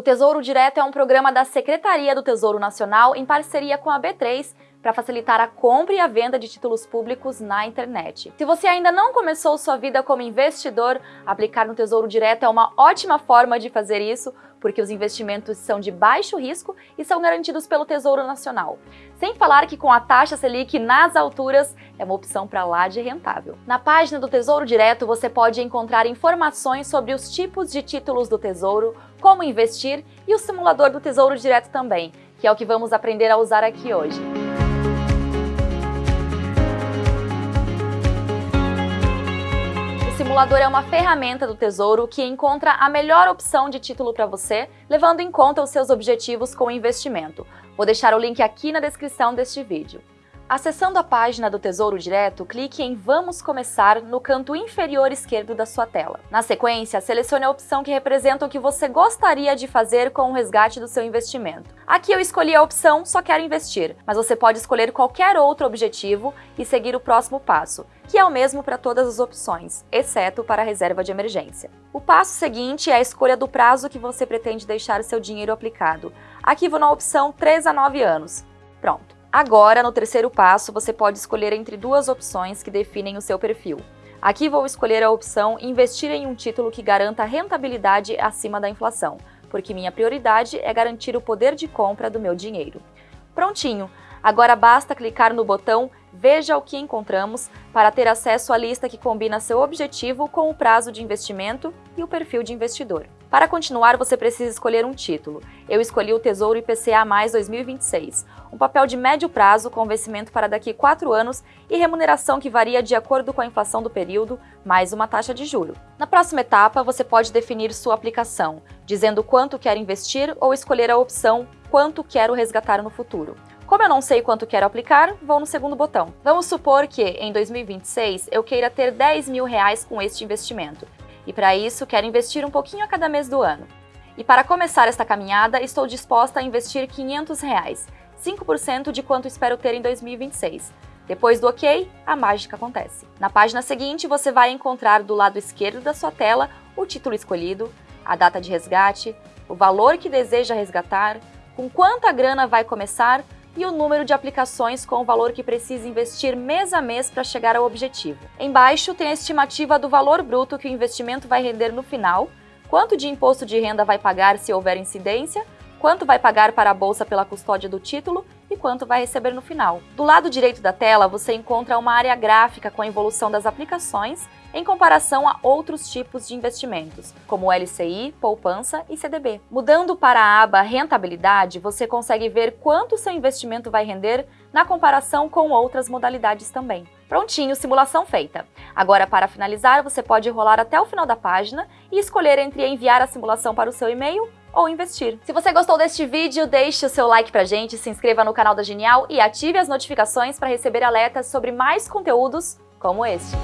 O Tesouro Direto é um programa da Secretaria do Tesouro Nacional em parceria com a B3 para facilitar a compra e a venda de títulos públicos na internet. Se você ainda não começou sua vida como investidor, aplicar no Tesouro Direto é uma ótima forma de fazer isso, porque os investimentos são de baixo risco e são garantidos pelo Tesouro Nacional. Sem falar que com a taxa Selic nas alturas, é uma opção para lá de rentável. Na página do Tesouro Direto você pode encontrar informações sobre os tipos de títulos do Tesouro, como investir e o simulador do Tesouro Direto também, que é o que vamos aprender a usar aqui hoje. Simulador é uma ferramenta do Tesouro que encontra a melhor opção de título para você, levando em conta os seus objetivos com o investimento. Vou deixar o link aqui na descrição deste vídeo. Acessando a página do Tesouro Direto, clique em Vamos Começar no canto inferior esquerdo da sua tela. Na sequência, selecione a opção que representa o que você gostaria de fazer com o resgate do seu investimento. Aqui eu escolhi a opção Só Quero Investir, mas você pode escolher qualquer outro objetivo e seguir o próximo passo, que é o mesmo para todas as opções, exceto para a reserva de emergência. O passo seguinte é a escolha do prazo que você pretende deixar seu dinheiro aplicado. Aqui vou na opção 3 a 9 anos. Pronto. Agora, no terceiro passo, você pode escolher entre duas opções que definem o seu perfil. Aqui vou escolher a opção Investir em um título que garanta rentabilidade acima da inflação, porque minha prioridade é garantir o poder de compra do meu dinheiro. Prontinho! Agora basta clicar no botão Veja o que encontramos para ter acesso à lista que combina seu objetivo com o prazo de investimento e o perfil de investidor. Para continuar, você precisa escolher um título. Eu escolhi o Tesouro IPCA+, 2026, um papel de médio prazo com vencimento para daqui 4 anos e remuneração que varia de acordo com a inflação do período, mais uma taxa de juro. Na próxima etapa, você pode definir sua aplicação, dizendo quanto quer investir ou escolher a opção quanto quero resgatar no futuro. Como eu não sei quanto quero aplicar, vou no segundo botão. Vamos supor que, em 2026, eu queira ter 10 mil reais com este investimento. E para isso, quero investir um pouquinho a cada mês do ano. E para começar esta caminhada, estou disposta a investir 500 reais, 5% de quanto espero ter em 2026. Depois do OK, a mágica acontece. Na página seguinte, você vai encontrar do lado esquerdo da sua tela o título escolhido, a data de resgate, o valor que deseja resgatar, com quanta grana vai começar e o número de aplicações com o valor que precisa investir mês a mês para chegar ao objetivo. Embaixo tem a estimativa do valor bruto que o investimento vai render no final, quanto de imposto de renda vai pagar se houver incidência, quanto vai pagar para a bolsa pela custódia do título quanto vai receber no final. Do lado direito da tela, você encontra uma área gráfica com a evolução das aplicações em comparação a outros tipos de investimentos, como LCI, poupança e CDB. Mudando para a aba Rentabilidade, você consegue ver quanto seu investimento vai render na comparação com outras modalidades também. Prontinho, simulação feita. Agora, para finalizar, você pode rolar até o final da página e escolher entre enviar a simulação para o seu e-mail ou investir. Se você gostou deste vídeo, deixe o seu like pra gente, se inscreva no canal da Genial e ative as notificações para receber alertas sobre mais conteúdos como este.